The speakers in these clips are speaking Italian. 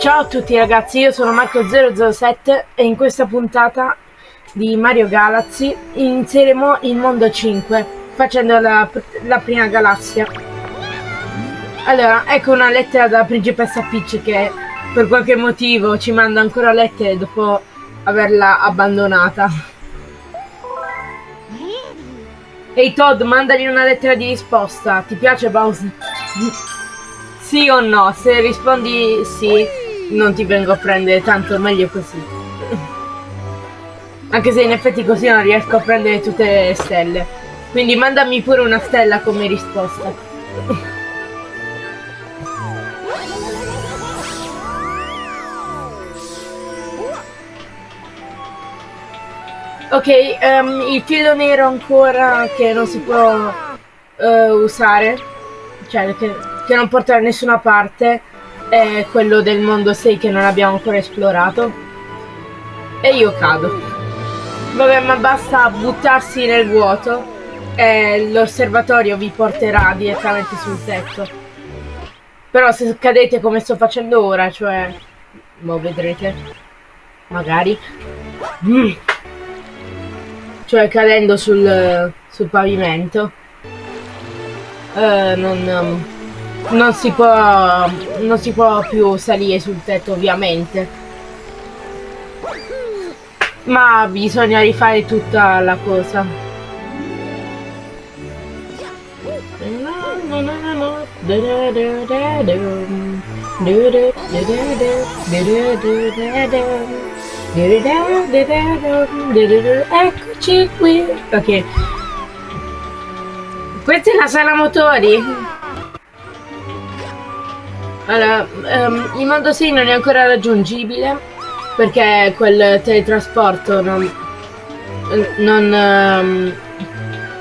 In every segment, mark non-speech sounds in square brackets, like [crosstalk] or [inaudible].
Ciao a tutti ragazzi, io sono Marco007 e in questa puntata di Mario Galaxy inizieremo il mondo 5 facendo la, la prima galassia. Allora, ecco una lettera dalla principessa Peach che per qualche motivo ci manda ancora lettere dopo averla abbandonata. Ehi hey Todd, mandagli una lettera di risposta. Ti piace Bowser? Sì o no? Se rispondi sì, non ti vengo a prendere tanto, meglio così. [laughs] Anche se in effetti così non riesco a prendere tutte le stelle. Quindi mandami pure una stella come risposta. [laughs] ok, um, il filo nero ancora che non si può uh, usare, cioè che, che non porta da nessuna parte, è quello del mondo 6 che non abbiamo ancora esplorato. E io cado. Vabbè, ma basta buttarsi nel vuoto e l'osservatorio vi porterà direttamente sul tetto. Però se cadete come sto facendo ora, cioè... Mo vedrete. Magari. Mm. Cioè cadendo sul, sul pavimento. Uh, non... Non si può non si può più salire sul tetto ovviamente. Ma bisogna rifare tutta la cosa. Eccoci qui. Ok. Questa è la sala motori allora, um, il mondo 6 non è ancora raggiungibile perché quel teletrasporto non, non um,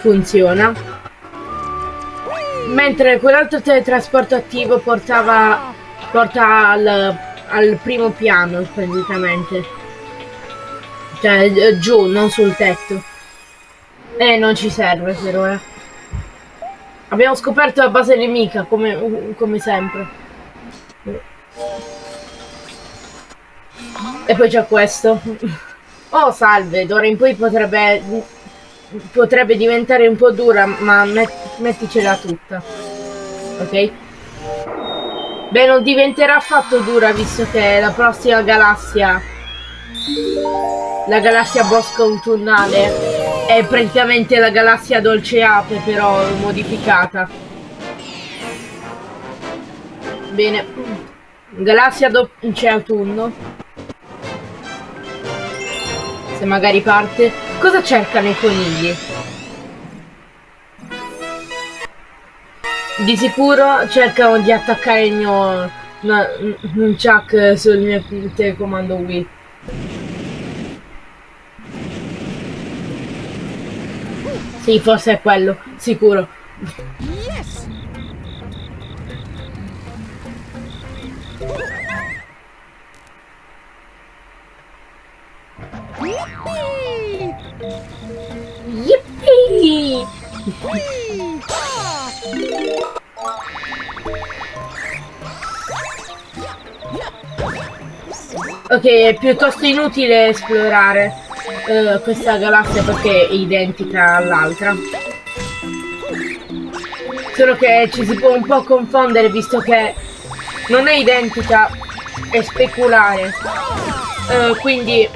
funziona. Mentre quell'altro teletrasporto attivo portava porta al, al primo piano praticamente. Cioè giù, non sul tetto. E non ci serve per ora. Abbiamo scoperto la base nemica come, come sempre. E poi c'è questo. Oh, salve, d'ora in poi potrebbe... Potrebbe diventare un po' dura, ma met metticela tutta. Ok? Beh, non diventerà affatto dura, visto che la prossima galassia... La galassia bosco autunnale è praticamente la galassia dolce ape, però modificata. Bene. Galassia c'è autunno. Se magari parte. Cosa cercano i conigli? Di sicuro cercano di attaccare il mio Nunchuck sul mio telecomando Wii. Sì, forse è quello, sicuro. Ok, è piuttosto inutile esplorare uh, questa galassia perché è identica all'altra. Solo che ci si può un po' confondere visto che non è identica, è speculare. Uh, quindi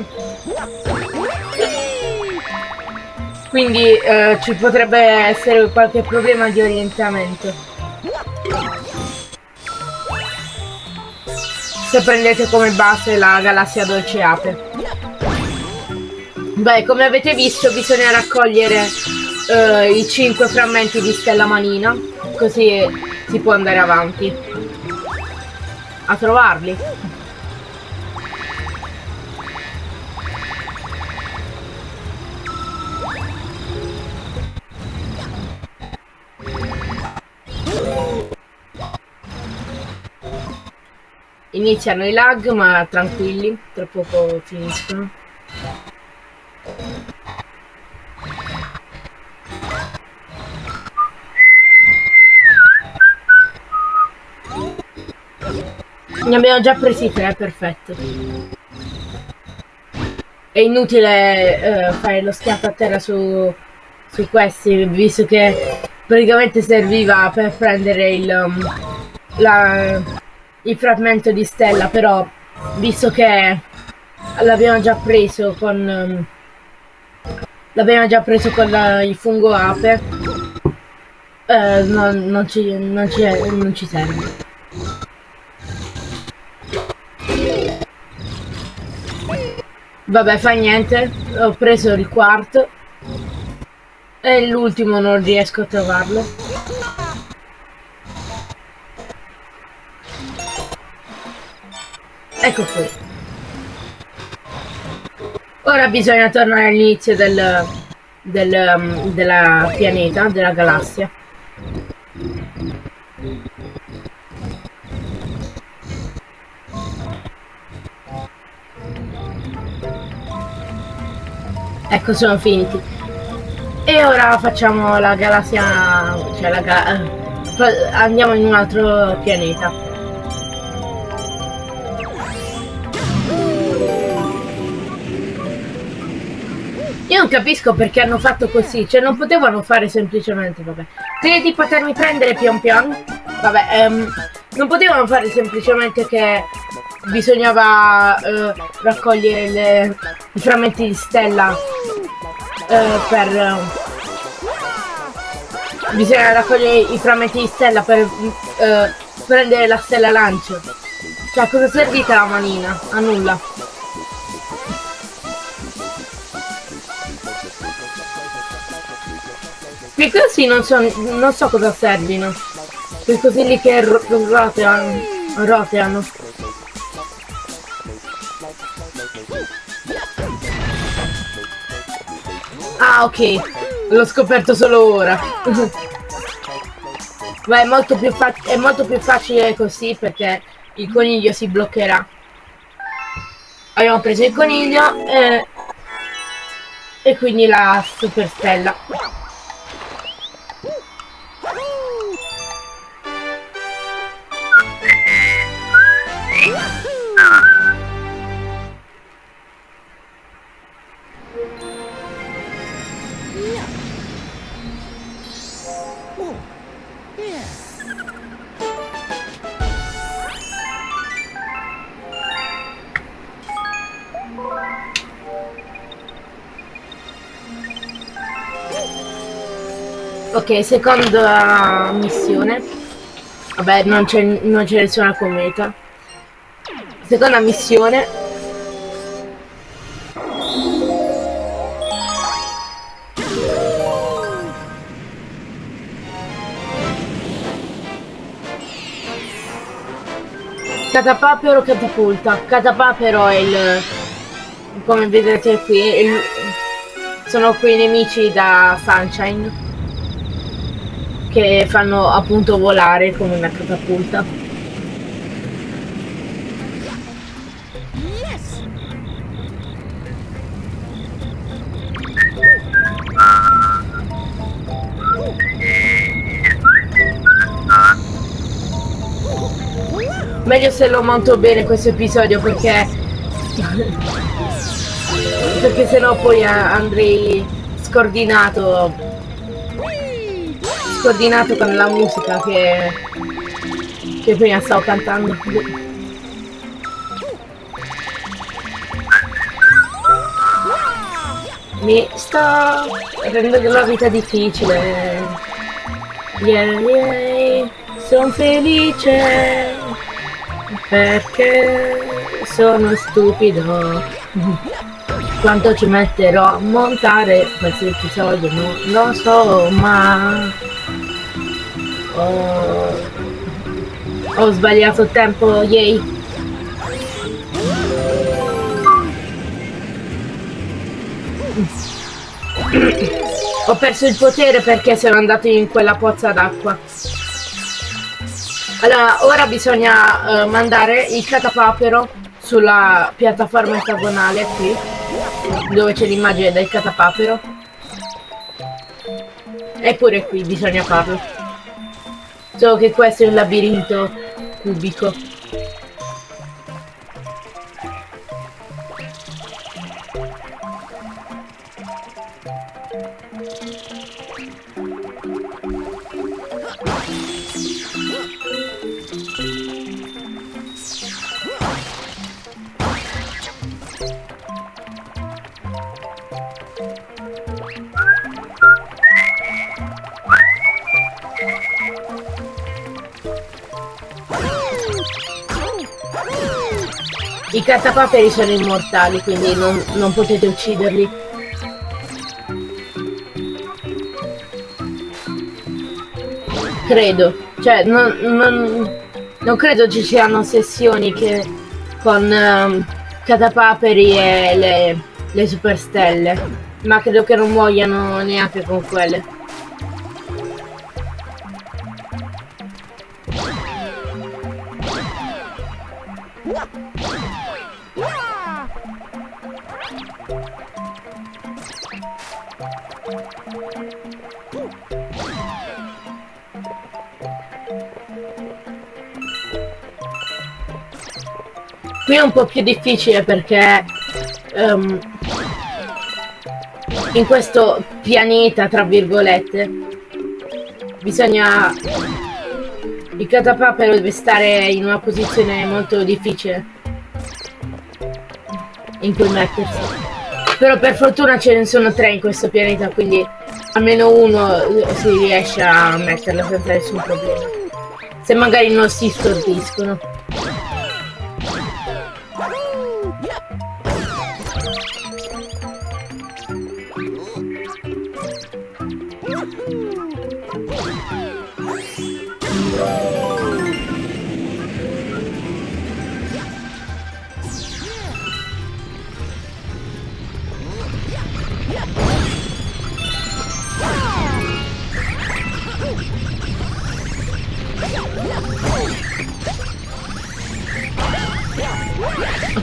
quindi uh, ci potrebbe essere qualche problema di orientamento. Se prendete come base la galassia dolce ape. Beh, come avete visto bisogna raccogliere uh, i 5 frammenti di stella manina, così si può andare avanti a trovarli. Iniziano i lag ma tranquilli, tra poco finiscono. Ne abbiamo già presi tre, perfetto. È inutile eh, fare lo schiaffo a terra su, su questi, visto che praticamente serviva per prendere il, um, la, il frammento di stella, però visto che l'abbiamo già preso con... Um, l'abbiamo già preso con la, il fungo ape, eh, non, non, ci, non, ci, non ci serve. Vabbè, fa niente. Ho preso il quarto. E l'ultimo non riesco a trovarlo. Ecco qui. Ora bisogna tornare all'inizio del, del, um, della pianeta, della galassia. Ecco, sono finiti. E ora facciamo la galassia... Cioè la ga andiamo in un altro pianeta. Capisco perché hanno fatto così, cioè non potevano fare semplicemente, vabbè. Credi di potermi prendere pian pian? Vabbè, um, non potevano fare semplicemente che bisognava uh, raccogliere le, i frammenti di stella uh, per... Uh, bisogna raccogliere i frammenti di stella per prendere la stella lancio. Cioè, cosa è servita la manina? A nulla. Così non so, non so cosa servino. Quei lì che roteano. roteano. Ah, ok. L'ho scoperto solo ora. [laughs] Ma è molto, più è molto più facile così perché il coniglio si bloccherà. Abbiamo preso il coniglio e, e quindi la super Ok, seconda missione. Vabbè, non c'è nessuna cometa. Seconda missione. Catapapero catapulta. Catapapero è il... come vedete qui, il, sono quei nemici da Sunshine che fanno appunto volare come una catapulta. Meglio se lo monto bene questo episodio perché [laughs] perché sennò poi andrei scordinato coordinato con la musica che, che prima stavo cantando. Mi sto rendendo la vita difficile. Yeah, yeah, sono felice perché sono stupido. Quanto ci metterò a montare questo episodio non lo so ma Oh, ho sbagliato il tempo, yay. ho perso il potere perché sono andato in quella pozza d'acqua. Allora, ora bisogna uh, mandare il catapapero sulla piattaforma ottagonale qui, dove c'è l'immagine del catapapero. Eppure qui bisogna farlo. Che questo è un labirinto cubico. Catapaperi sono immortali, quindi non, non potete ucciderli. Credo. Cioè, non, non, non credo ci siano sessioni che con um, catapaperi e le, le superstelle. Ma credo che non muoiano neanche con quelle. Qui è un po' più difficile perché um, in questo pianeta, tra virgolette, bisogna... Il catapapero deve stare in una posizione molto difficile in cui mettersi. Però per fortuna ce ne sono tre in questo pianeta, quindi almeno uno si riesce a metterlo senza nessun problema. Se magari non si stordiscono.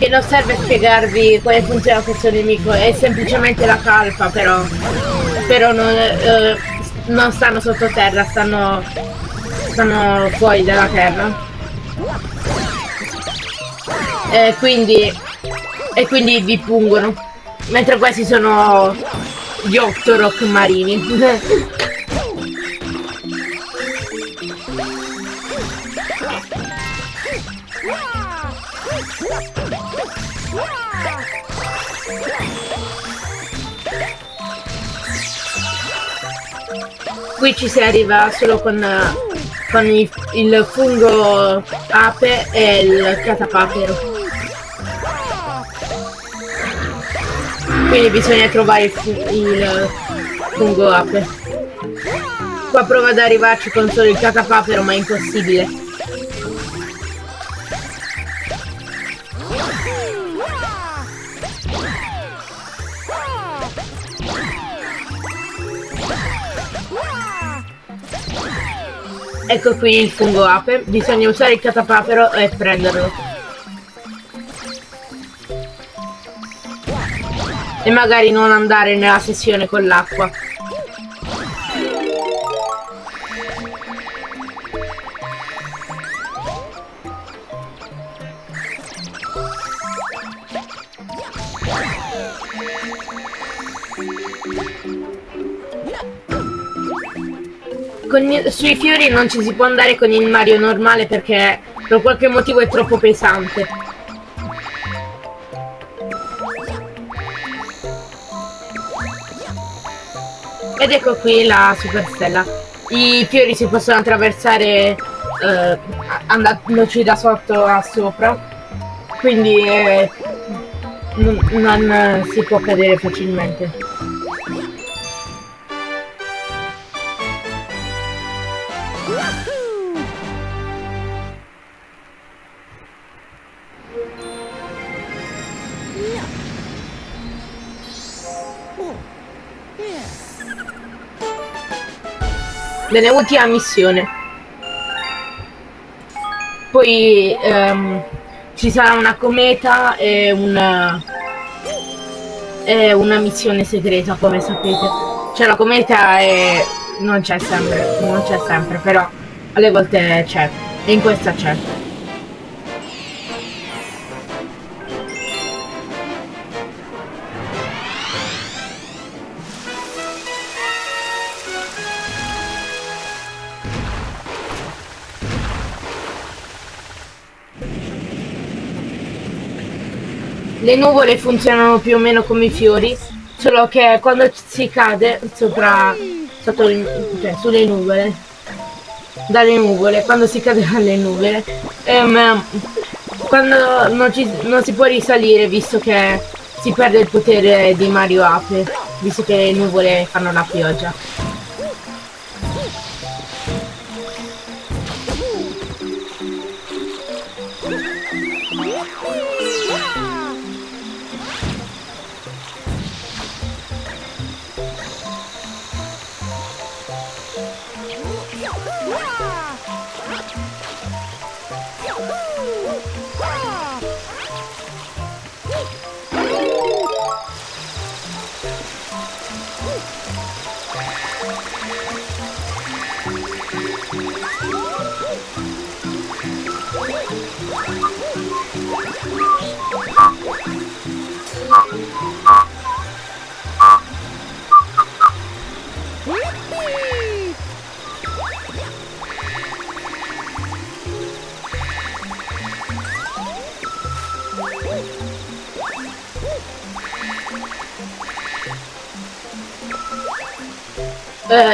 Non serve spiegarvi come funziona questo nemico, è semplicemente la calpa però. Però non, eh, non stanno sottoterra, stanno, stanno fuori dalla terra. E quindi, e quindi vi pungono. Mentre questi sono gli Octorok marini. [laughs] qui ci si arriva solo con, con il, il fungo ape e il catapapero. Quindi bisogna trovare il, il fungo ape. Qua prova ad arrivarci con solo il catapapero ma è impossibile. Ecco qui il fungo ape, bisogna usare il catapapero e prenderlo. E magari non andare nella sessione con l'acqua. Con, sui fiori non ci si può andare con il Mario normale perché per qualche motivo è troppo pesante. Ed ecco qui la superstella. I fiori si possono attraversare eh, andandoci da sotto a sopra. Quindi eh, non si può cadere facilmente. Bene, ultima missione. Poi um, ci sarà una cometa e una, e una missione segreta, come sapete. Cioè la cometa è... non c'è sempre, non c'è sempre, però alle volte c'è. E in questa c'è. Le nuvole funzionano più o meno come i fiori, solo che quando si cade sopra, sotto cioè, sulle nuvole, dalle nuvole, quando si cade dalle nuvole, um, quando non, ci, non si può risalire visto che si perde il potere di Mario Ape, visto che le nuvole fanno la pioggia.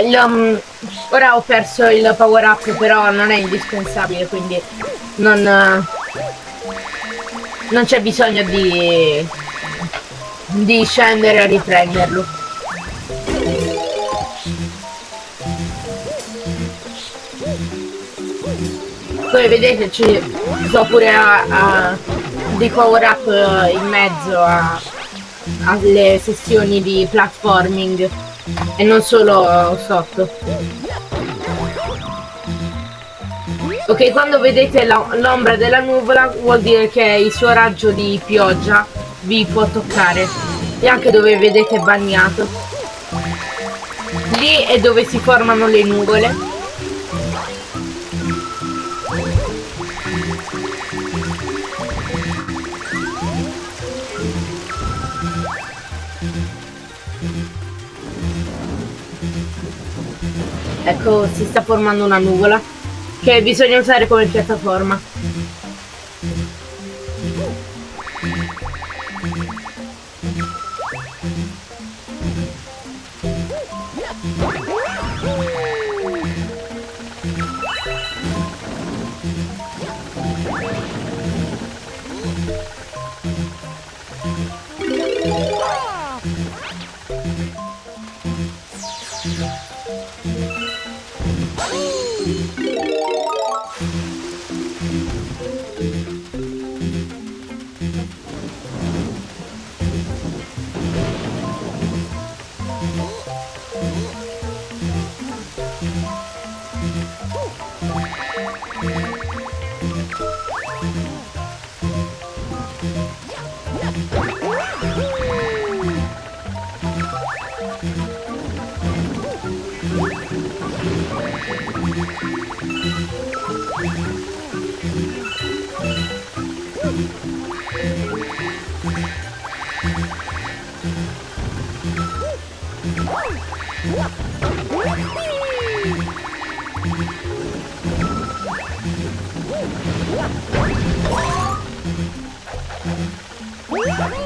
Lo- mm, ora ho perso il power up, però non è indispensabile, quindi non, eh, non c'è bisogno di, di scendere a riprenderlo. Come vedete ci sto pure a, a dei power up eh, in mezzo a- alle sessioni di platforming e non solo sotto. Ok, quando vedete l'ombra della nuvola vuol dire che il suo raggio di pioggia vi può toccare e anche dove vedete bagnato. Lì è dove si formano le nuvole. Ecco, si sta formando una nuvola che bisogna usare come piattaforma. Woo!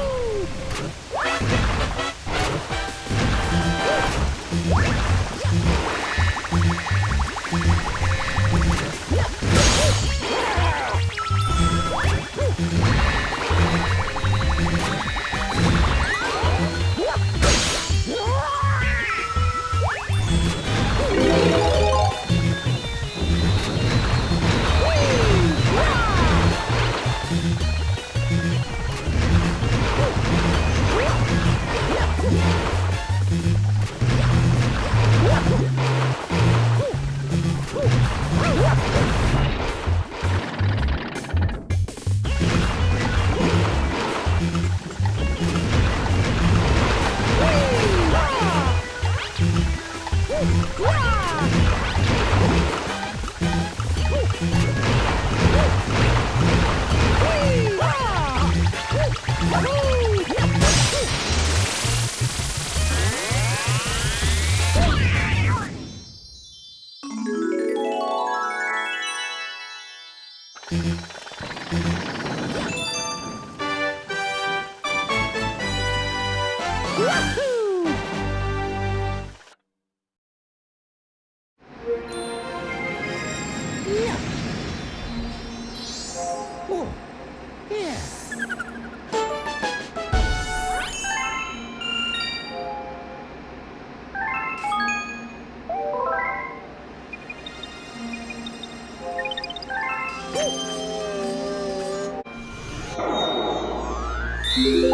You [laughs]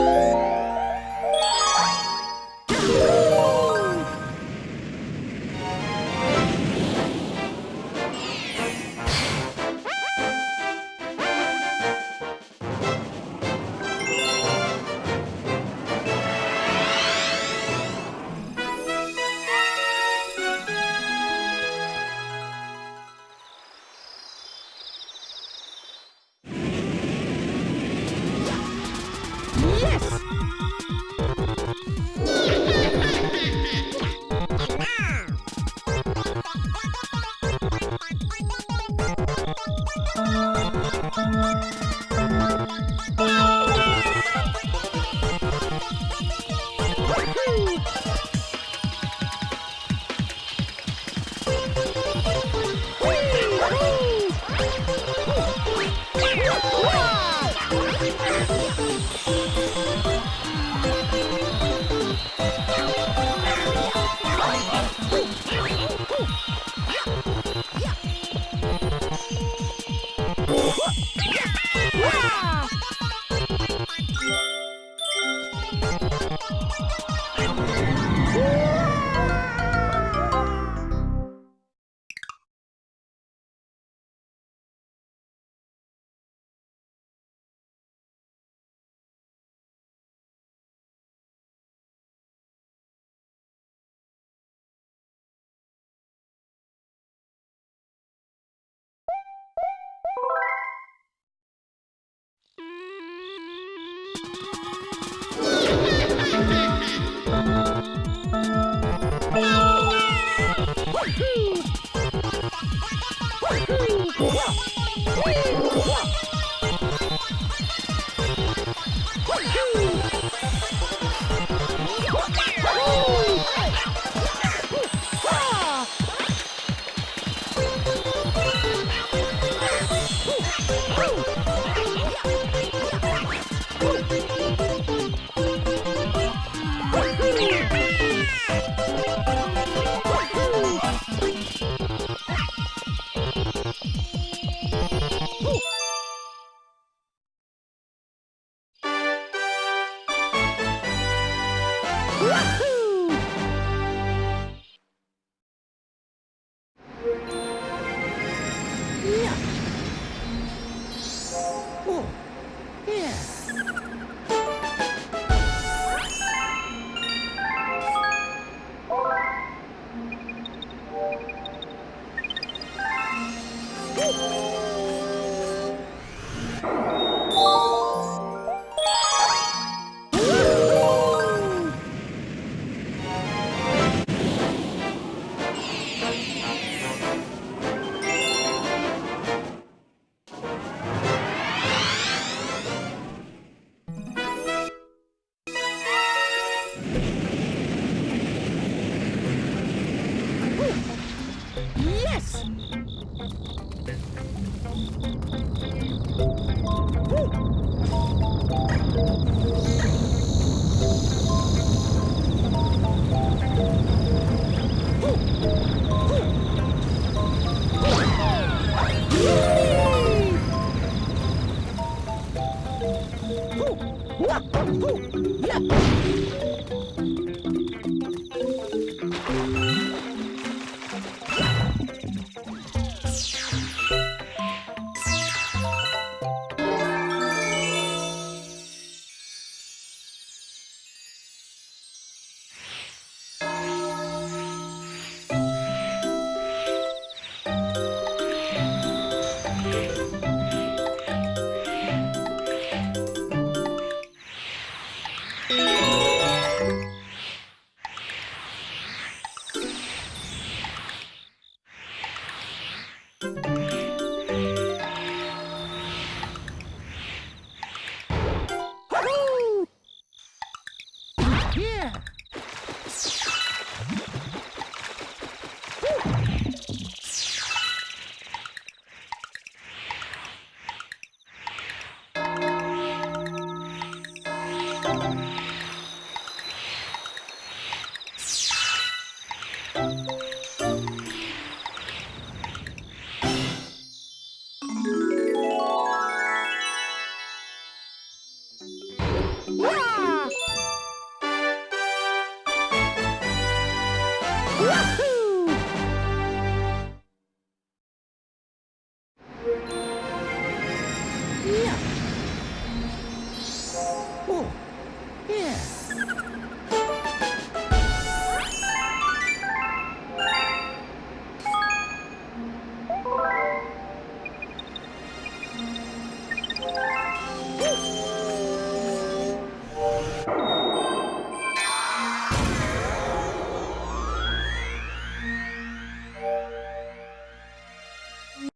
Woohoo! Woohoo!